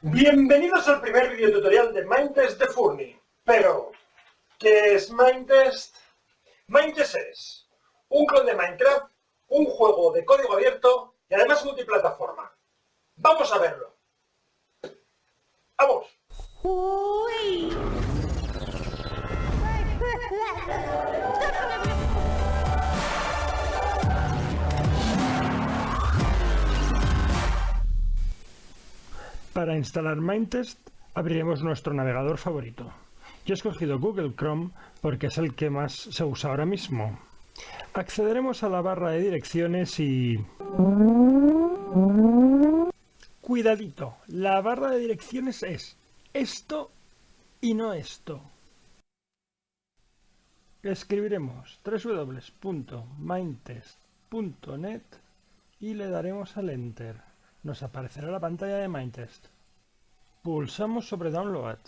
Bienvenidos al primer videotutorial de Mindtest de Furny. Pero, ¿qué es Mindtest? Mindtest es un clon de Minecraft, un juego de código abierto y además multiplataforma. ¡Vamos a verlo! ¡Vamos! Para instalar Mindtest abriremos nuestro navegador favorito. Yo he escogido Google Chrome porque es el que más se usa ahora mismo. Accederemos a la barra de direcciones y... Cuidadito, la barra de direcciones es esto y no esto. Escribiremos www.mindtest.net y le daremos al Enter nos aparecerá la pantalla de Mindtest. Pulsamos sobre Download.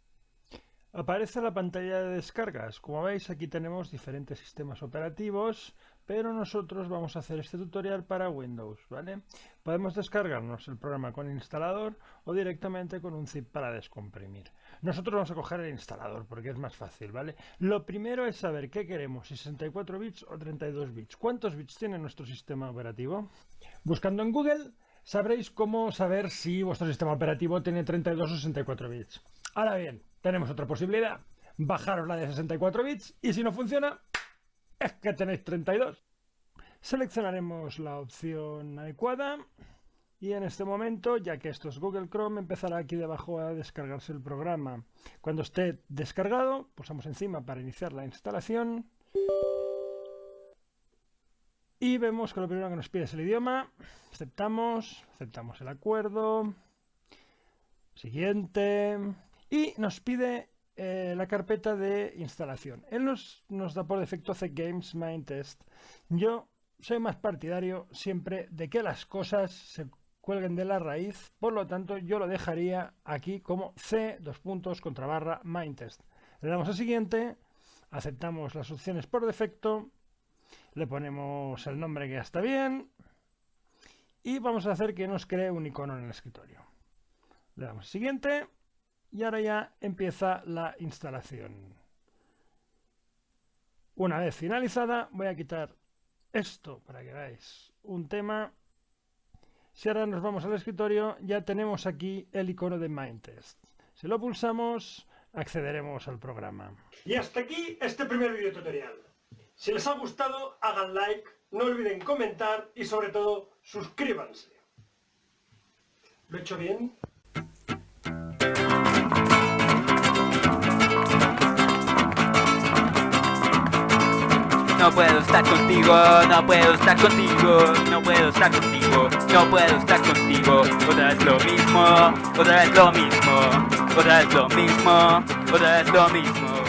Aparece la pantalla de descargas. Como veis aquí tenemos diferentes sistemas operativos, pero nosotros vamos a hacer este tutorial para Windows, ¿vale? Podemos descargarnos el programa con instalador o directamente con un zip para descomprimir. Nosotros vamos a coger el instalador porque es más fácil, ¿vale? Lo primero es saber qué queremos, 64 bits o 32 bits. ¿Cuántos bits tiene nuestro sistema operativo? Buscando en Google sabréis cómo saber si vuestro sistema operativo tiene 32 o 64 bits. Ahora bien, tenemos otra posibilidad. Bajaros la de 64 bits y si no funciona, es que tenéis 32. Seleccionaremos la opción adecuada y en este momento, ya que esto es Google Chrome, empezará aquí debajo a descargarse el programa. Cuando esté descargado, pulsamos encima para iniciar la instalación y vemos que lo primero que nos pide es el idioma. Aceptamos, aceptamos el acuerdo. Siguiente. Y nos pide eh, la carpeta de instalación. Él nos, nos da por defecto C Games Main Test. Yo soy más partidario siempre de que las cosas se cuelguen de la raíz. Por lo tanto, yo lo dejaría aquí como C, dos puntos, contra barra Main Test. Le damos a siguiente. Aceptamos las opciones por defecto le ponemos el nombre que ya está bien y vamos a hacer que nos cree un icono en el escritorio. Le damos siguiente y ahora ya empieza la instalación. Una vez finalizada voy a quitar esto para que veáis un tema. Si ahora nos vamos al escritorio ya tenemos aquí el icono de Mindtest. Si lo pulsamos accederemos al programa. Y hasta aquí este primer video tutorial. Si les ha gustado, hagan like, no olviden comentar y sobre todo, suscríbanse. ¿Lo he hecho bien? No puedo estar contigo, no puedo estar contigo, no puedo estar contigo, no puedo estar contigo. Otra vez lo mismo, otra vez lo mismo, otra vez lo mismo, otra vez lo mismo.